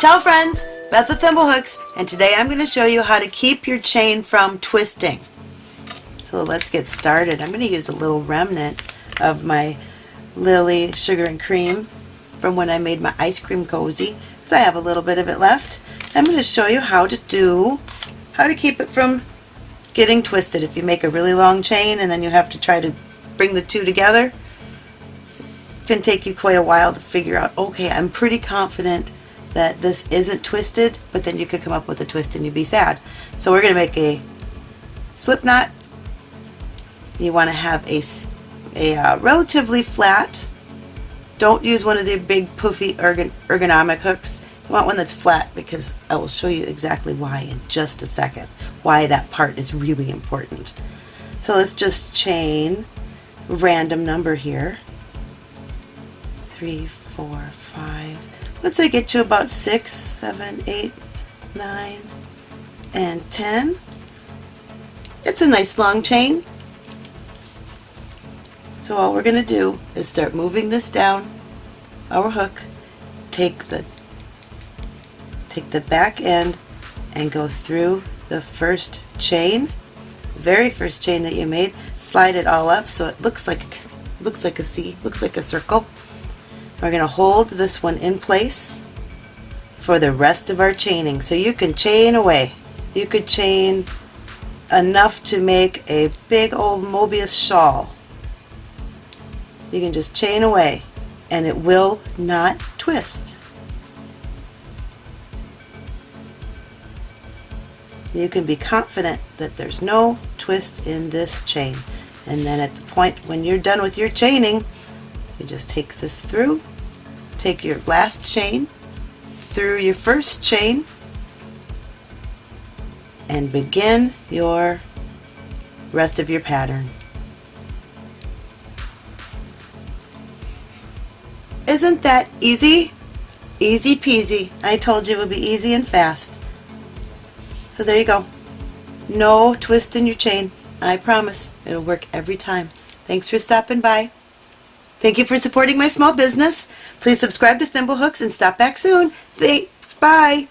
Ciao friends, Beth with Thimblehooks, and today I'm going to show you how to keep your chain from twisting. So let's get started. I'm going to use a little remnant of my Lily Sugar and Cream from when I made my ice cream cozy, because I have a little bit of it left. I'm going to show you how to do, how to keep it from getting twisted. If you make a really long chain and then you have to try to bring the two together, it can take you quite a while to figure out, okay, I'm pretty confident that this isn't twisted, but then you could come up with a twist and you'd be sad. So we're going to make a slip knot. You want to have a, a uh, relatively flat, don't use one of the big poofy ergon ergonomic hooks. You want one that's flat because I will show you exactly why in just a second, why that part is really important. So let's just chain random number here. Three, four, five, once I get to about 6, 7, 8, 9, and 10, it's a nice long chain. So all we're going to do is start moving this down our hook, take the take the back end and go through the first chain, very first chain that you made, slide it all up so it looks like looks like a C, looks like a circle. We're going to hold this one in place for the rest of our chaining. So you can chain away. You could chain enough to make a big old Mobius shawl. You can just chain away and it will not twist. You can be confident that there's no twist in this chain. And then at the point when you're done with your chaining, you just take this through take your last chain through your first chain and begin your rest of your pattern. Isn't that easy? Easy peasy. I told you it would be easy and fast. So there you go. No twist in your chain. I promise it'll work every time. Thanks for stopping by. Thank you for supporting my small business. Please subscribe to Thimblehooks and stop back soon. Thanks. Bye.